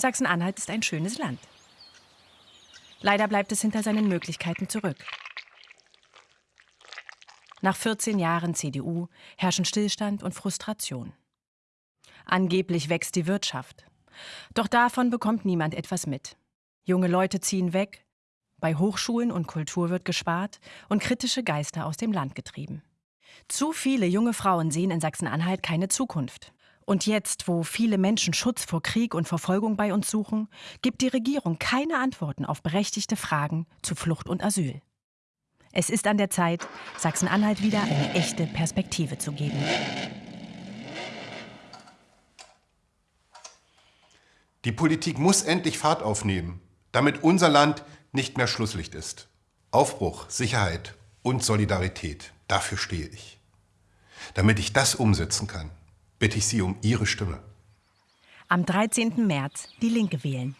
Sachsen-Anhalt ist ein schönes Land. Leider bleibt es hinter seinen Möglichkeiten zurück. Nach 14 Jahren CDU herrschen Stillstand und Frustration. Angeblich wächst die Wirtschaft. Doch davon bekommt niemand etwas mit. Junge Leute ziehen weg, bei Hochschulen und Kultur wird gespart und kritische Geister aus dem Land getrieben. Zu viele junge Frauen sehen in Sachsen-Anhalt keine Zukunft. Und jetzt, wo viele Menschen Schutz vor Krieg und Verfolgung bei uns suchen, gibt die Regierung keine Antworten auf berechtigte Fragen zu Flucht und Asyl. Es ist an der Zeit, Sachsen-Anhalt wieder eine echte Perspektive zu geben. Die Politik muss endlich Fahrt aufnehmen, damit unser Land nicht mehr Schlusslicht ist. Aufbruch, Sicherheit und Solidarität, dafür stehe ich. Damit ich das umsetzen kann, bitte ich Sie um Ihre Stimme. Am 13. März die Linke wählen.